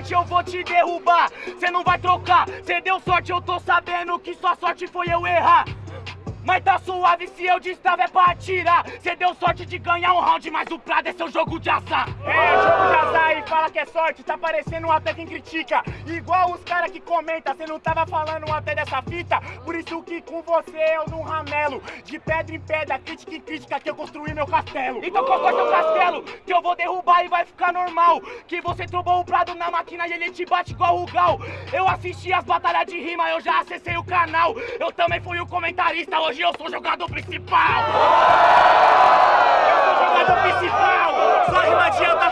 sorte, eu vou te derrubar. Cê não vai trocar, cê deu sorte, eu tô sabendo que sua sorte foi eu errar. Mas tá suave se eu destrava é pra atirar. Cê deu sorte de ganhar um round, mas o Prado é seu jogo de azar. É, jogo de azar e fala que é sorte, tá parecendo um até quem critica. Igual os caras que comenta, cê não tava falando até dessa fita. Por isso que com você eu não ramelo. De pedra em pedra, crítica em crítica, que eu construí meu castelo. Então qual é seu castelo? Que eu vou derrubar e vai ficar normal. Que você trombou o Prado na máquina e ele te bate igual o Gal. Eu assisti as batalhas de rima, eu já acessei o canal. Eu também fui o comentarista, hoje eu sou jogador principal. Eu sou jogador principal! Só rimadinha da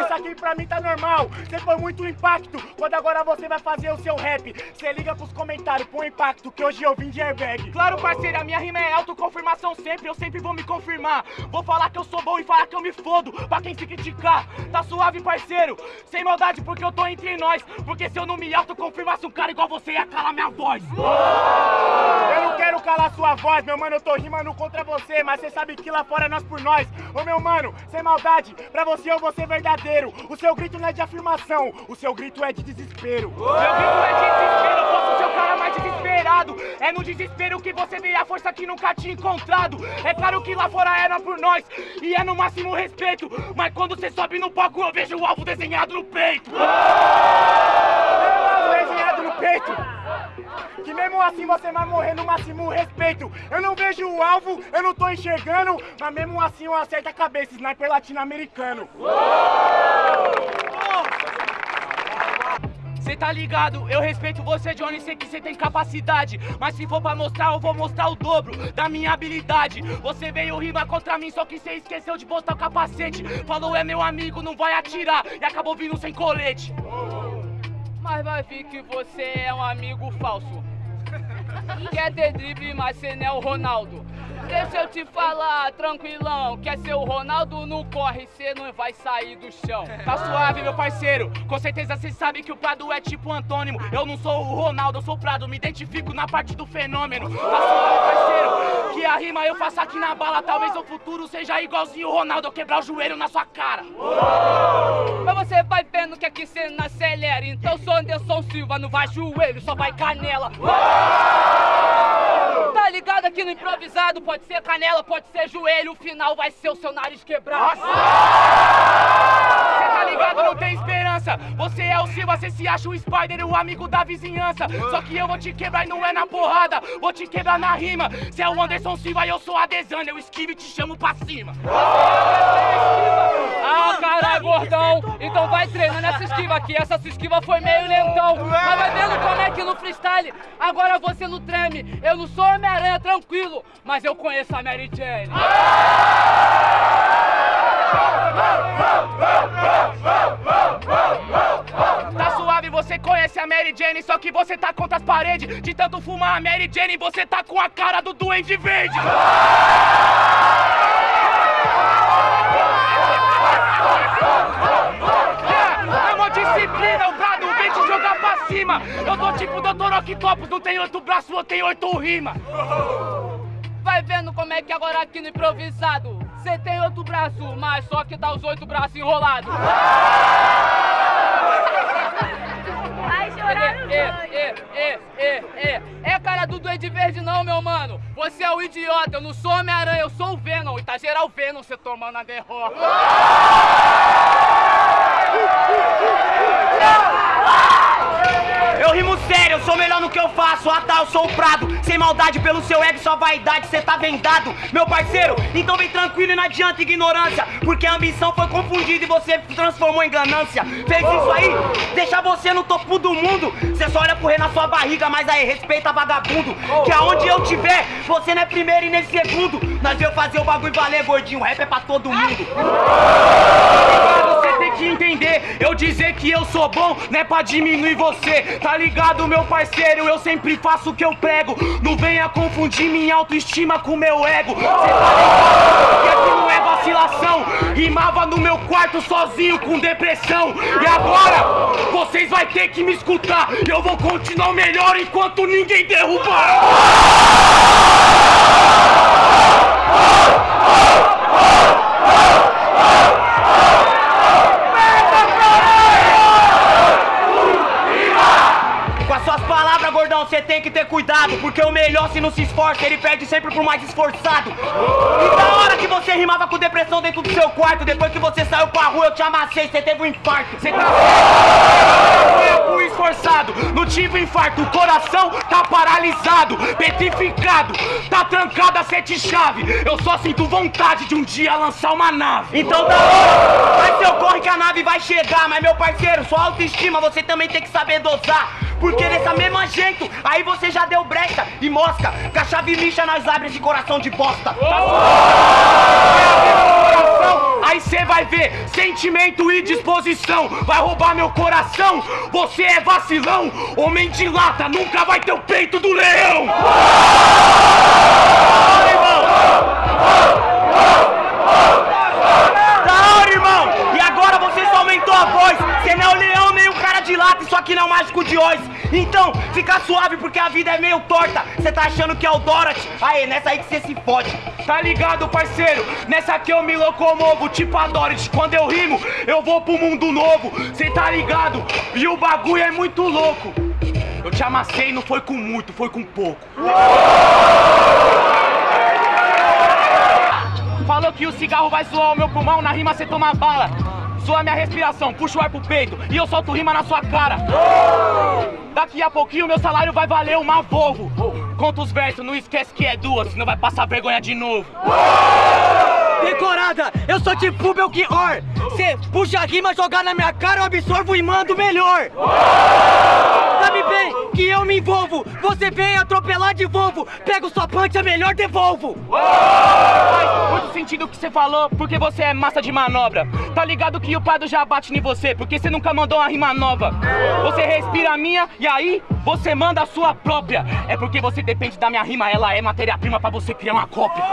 isso aqui pra mim tá normal. Você foi muito impacto, quando agora você vai fazer o seu rap. Você liga pros comentários, põe impacto, que hoje eu vim de airbag. Claro, parceiro, a minha rima é autoconfirmação sempre, eu sempre vou me confirmar. Vou falar que eu sou bom e falar que eu me fodo, pra quem se criticar. Tá suave, parceiro, sem maldade, porque eu tô entre nós. Porque se eu não me autoconfirmasse um cara igual você, ia calar minha voz. Eu não quero calar sua voz, meu mano, eu tô rimando contra você, mas você sabe que lá fora é nós por nós. Ô meu mano, sem maldade, pra você eu vou ser verdadeiro. O seu grito não é de afirmação, o seu grito é de desespero. Meu grito é de desespero, eu posso ser o cara mais desesperado. É no desespero que você vê a força que nunca tinha encontrado. É claro que lá fora era por nós e é no máximo respeito. Mas quando você sobe no palco, eu vejo o alvo desenhado no peito. Que mesmo assim você vai morrer no máximo respeito. Eu não vejo o alvo, eu não tô enxergando, mas mesmo assim eu acerto a cabeça, sniper latino-americano. Cê tá ligado? Eu respeito você, Johnny, sei que você tem capacidade. Mas se for pra mostrar, eu vou mostrar o dobro da minha habilidade. Você veio rimar contra mim, só que cê esqueceu de botar o capacete. Falou é meu amigo, não vai atirar. E acabou vindo sem colete. Mas vai vir que você é um amigo falso. Quer ter drible, mas cê não é o Ronaldo. Deixa eu te falar, tranquilão. Quer ser o Ronaldo, não corre, cê não vai sair do chão. Tá suave, meu parceiro. Com certeza cê sabe que o Prado é tipo antônimo. Eu não sou o Ronaldo, eu sou o Prado. Me identifico na parte do fenômeno. Tá suave, parceiro. A rima eu faço aqui na bala. Talvez no futuro seja igualzinho o Ronaldo. Eu quebrar o joelho na sua cara. Mas você vai vendo que aqui cê não acelera. Então sou Anderson Silva, não vai joelho, só vai canela. Tá ligado aqui no improvisado? Pode ser canela, pode ser joelho. O final vai ser o seu nariz quebrado. Tá ligado? Não tem esperança. Você é o Silva, cê se acha o Spider, o amigo da vizinhança. Só que eu vou te quebrar e não é na porrada. Vou te quebrar na rima. Cê é o Anderson Silva e eu sou a Desana. Eu esquivo e te chamo pra cima. Ah, caralho, gordão. Então vai treinando essa esquiva aqui. Essa sua esquiva foi meio lentão. Mas vai vendo como é que no freestyle agora você não treme. Eu não sou Homem-Aranha, tranquilo. Mas eu conheço a Mary Jane. Tá suave, você conhece a Mary Jane, só que você tá contra as paredes. De tanto fumar a Mary Jane, você tá com a cara do Duende Verde. É uma disciplina, o brado vem te jogar pra cima. Eu tô tipo Dr. Octopus, não tem oito braços, eu tenho oito rima. Vai vendo como é que agora aqui no improvisado Você tem outro braço, mas só que dá os oito braços enrolados. Vai chorar no é, é, é, é, é, cara do Duende Verde não, meu mano. Você é o idiota, eu não sou Homem-Aranha, eu sou o Venom. E tá geral Venom, você tomando a derrota Eu rimo sério, eu sou melhor no que eu faço. Ah tá, eu sou o Prado. Sem maldade pelo seu ego, sua vaidade, cê tá vendado. Meu parceiro, então vem tranquilo e não adianta ignorância. Porque a ambição foi confundida e você transformou em ganância. Fez isso aí, deixa você no topo do mundo. Cê só olha correr na sua barriga, mas aí respeita vagabundo. Que aonde eu tiver, você não é primeiro e nem segundo. Nós veio fazer o bagulho valer, gordinho. Rap é pra todo mundo. Você tem que entender, eu dizer que eu sou bom não é pra diminuir você, tá ligado, meu parceiro? Eu sempre faço o que eu prego, não venha confundir minha autoestima com meu ego. Cê tá ligado que aqui não é vacilação, rimava no meu quarto sozinho com depressão. E agora, vocês vai ter que me escutar, eu vou continuar melhor enquanto ninguém derrubar. Melhor se não se esforça, ele perde sempre pro mais esforçado. E da hora que você rimava com depressão dentro do seu quarto, depois que você saiu pra rua, eu te amassei, você teve um infarto. Você tá eu fui esforçado, não tive infarto, o coração tá paralisado, petrificado, tá trancado a sete chave. Eu só sinto vontade de um dia lançar uma nave. Então da hora, vai seu corre que a nave vai chegar, mas meu parceiro, sua autoestima você também tem que saber dosar. Porque dessa mesma jeito, aí você já deu brecha e mosca. Com a chave lixa nós abre esse coração de bosta. Coração, Aí cê vai ver sentimento e disposição. Vai roubar meu coração. Você é vacilão. Homem de lata nunca vai ter o peito do leão. Fala, irmão. Da hora, irmão. E agora você só aumentou a voz. Você não é o leão Isso aqui não é o mágico de Oz. Então, fica suave porque a vida é meio torta. Você tá achando que é o Dorothy? Aê, nessa aí que você se fode. Tá ligado, parceiro? Nessa aqui eu me locomovo, tipo a Dorothy. Quando eu rimo, eu vou pro mundo novo. Cê tá ligado? E o bagulho é muito louco. Eu te amassei, não foi com muito, foi com pouco. Falou que o cigarro vai zoar o meu pulmão, na rima cê toma bala. Zoa minha respiração, puxa o ar pro peito e eu solto rima na sua cara. Daqui a pouquinho meu salário vai valer uma Volvo. Conta os versos, não esquece que é duas, senão vai passar vergonha de novo. Decorada, eu sou tipo Belchior. Cê puxa a rima, jogar na minha cara, eu absorvo e mando melhor. Sabe bem que eu me envolvo. Você vem atropelar de Volvo. Pego sua punch, é melhor devolvo. Faz muito sentido o que você falou, porque você é massa de manobra. Tá ligado que o Pado já bate em você, porque você nunca mandou uma rima nova. Você respira a minha e aí você manda a sua própria. É porque você depende da minha rima, ela é matéria-prima pra você criar uma cópia.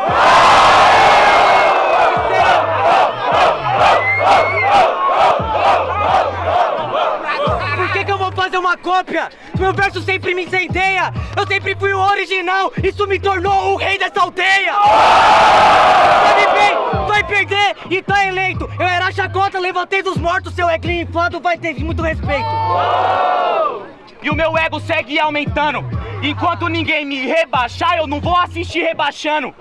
Fazer uma cópia? Meu verso sempre me incendeia. Eu sempre fui o original. Isso me tornou o rei dessa aldeia. Sabe bem, vai perder e tá eleito. Eu era chacota, levantei dos mortos. Seu eglinho inflado vai ter muito respeito. E o meu ego segue aumentando. Enquanto ninguém me rebaixar, eu não vou assistir rebaixando.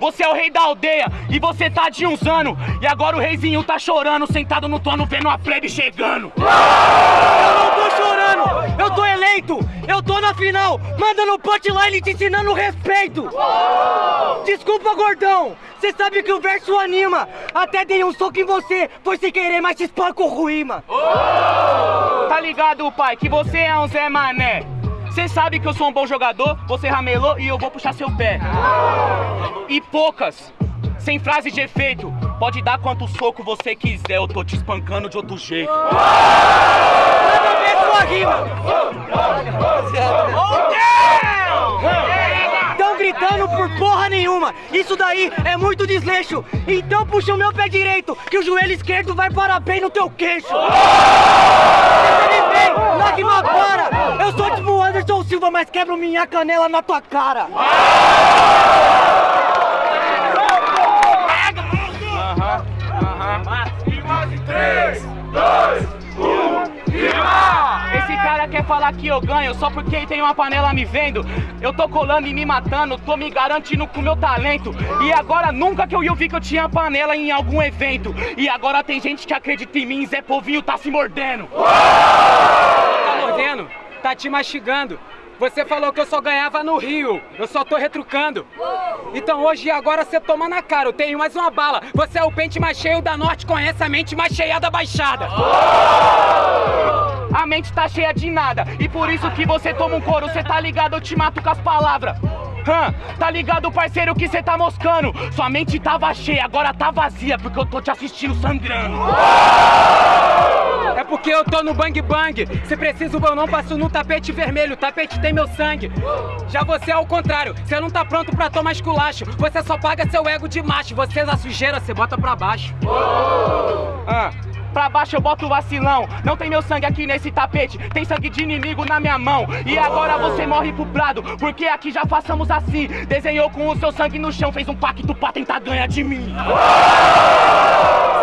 Você é o rei da aldeia e você tá de uns anos. E agora o reizinho tá chorando, sentado no trono, vendo a plebe chegando. Final, mandando punchline te ensinando respeito. Desculpa, gordão. Cê sabe que o verso anima. Até dei um soco em você, foi sem querer, mas te espanco ruíma. Tá ligado, pai, que você é um Zé Mané. Cê sabe que eu sou um bom jogador, você ramelou e eu vou puxar seu pé. E poucas, sem frase de efeito. Pode dar quanto soco você quiser, eu tô te espancando de outro jeito. Manda ver sua rima. Tão gritando por porra nenhuma. Isso daí é muito desleixo. Então puxa o meu pé direito, que o joelho esquerdo vai parar bem no teu queixo. Bem, lágrima para. Eu sou tipo o Anderson Silva, mas quebro minha canela na tua cara. Esse cara quer falar que eu ganho só porque tem uma panela me vendo. Eu tô colando e me matando, tô me garantindo com meu talento. E agora nunca que eu vi que eu tinha panela em algum evento. E agora tem gente que acredita em mim, Zé Povinho tá se mordendo. tá mordendo, tá te mastigando. Você falou que eu só ganhava no Rio, eu só tô retrucando. Então hoje e agora você toma na cara, eu tenho mais uma bala. Você é o pente mais cheio da norte, conhece a mente mais cheia da baixada. A mente tá cheia de nada. E por isso que você toma um couro. Cê tá ligado, eu te mato com as palavras. Hã, tá ligado, parceiro, que cê tá moscando. Sua mente tava cheia, agora tá vazia Porque eu tô te assistindo sangrando Porque eu tô no bang bang. Se preciso eu não passo no tapete vermelho. O tapete tem meu sangue. Já você é ao contrário. Você não tá pronto pra tomar esculacho. Você só paga seu ego de macho. Você é da sujeira, você bota pra baixo. Ah, pra baixo eu boto o vacilão. Não tem meu sangue aqui nesse tapete, tem sangue de inimigo na minha mão. E agora você morre pro prado, porque aqui já façamos assim. Desenhou com o seu sangue no chão, fez um pacto pra tentar ganhar de mim.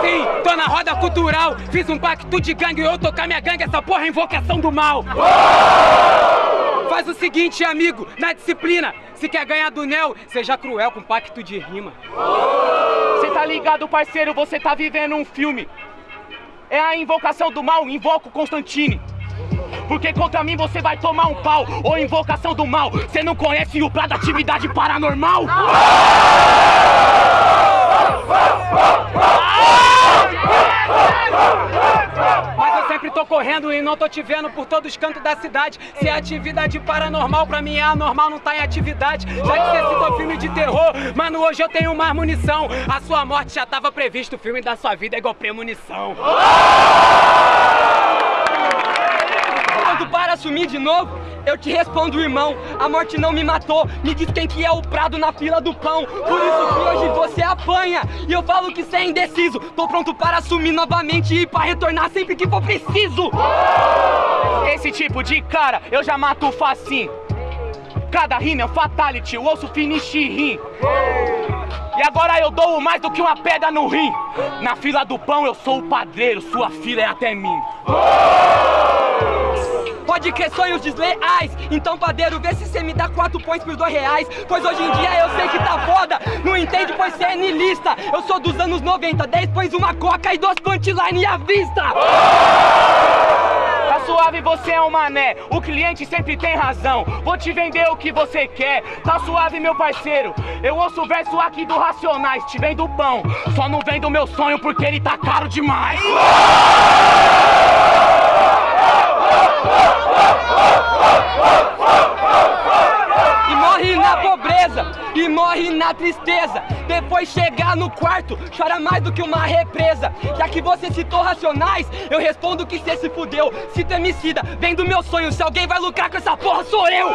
Sim, tô na roda cultural. Fiz um pacto de gangue, eu tocar minha gangue. Essa porra é invocação do mal. Faz o seguinte, amigo, na disciplina. Se quer ganhar do Nel, seja cruel com pacto de rima. Você tá ligado, parceiro? Você tá vivendo um filme. É a invocação do mal, invoca o Constantine. Porque contra mim você vai tomar um pau. Ou invocação do mal. Você não conhece o prato da atividade paranormal? Mas eu sempre tô correndo e não tô te vendo por todos os cantos da cidade. Se é atividade paranormal, pra mim é anormal, não tá em atividade. Já que você citou filme de terror, mano, hoje eu tenho mais munição. A sua morte já tava previsto, o filme da sua vida é igual premonição. Para assumir de novo, eu te respondo, irmão. A morte não me matou. Me diz quem que é o prado na fila do pão. Por isso que hoje você apanha. E eu falo que você é indeciso. Tô pronto para assumir novamente e para retornar sempre que for preciso. Esse tipo de cara eu já mato facinho. Cada rima é um fatality, o osso finish rim. E agora eu dou mais do que uma pedra no rim. Na fila do pão eu sou o padreiro, sua fila é até mim. Pode crer sonhos desleais. Então, padeiro, vê se cê me dá quatro pões por dois reais. Pois hoje em dia eu sei que tá foda. Não entende, pois cê é nilista. Eu sou dos anos 90, 10 pões uma coca e duas punchline à vista. Tá suave, você é um mané. O cliente sempre tem razão. Vou te vender o que você quer. Tá suave, meu parceiro. Eu ouço o verso aqui do Racionais. Te vendo pão. Só não vendo meu sonho porque ele tá caro demais. E morre na pobreza, e morre na tristeza. Depois chegar no quarto, chora mais do que uma represa. Já que você citou racionais, eu respondo que cê se fudeu. Cita emicida, vem do meu sonho. Se alguém vai lucrar com essa porra, sou eu.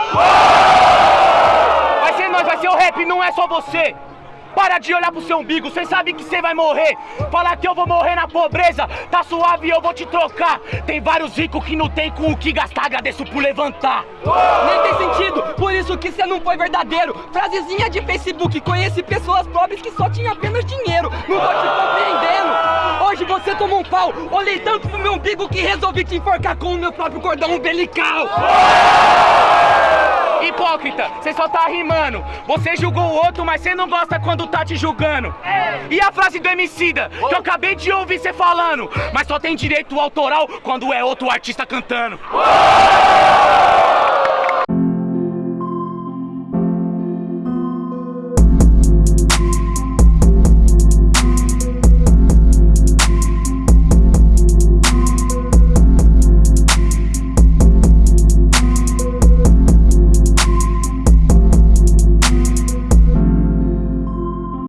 Vai ser nós, vai ser o rap, não é só você. Para de olhar pro seu umbigo, cê sabe que cê vai morrer. Falar que eu vou morrer na pobreza, tá suave, eu vou te trocar. Tem vários ricos que não tem com o que gastar, agradeço por levantar. Nem tem sentido, por isso que cê não foi verdadeiro. Frasezinha de Facebook, conheci pessoas pobres que só tinham apenas dinheiro. Não tô te compreendendo. Hoje você tomou um pau, olhei tanto pro meu umbigo que resolvi te enforcar com o meu próprio cordão umbilical. Hipócrita, cê só tá rimando. Você julgou o outro, mas cê não gosta quando tá te julgando. E a frase do Emicida, que eu acabei de ouvir cê falando. Mas só tem direito autoral quando é outro artista cantando.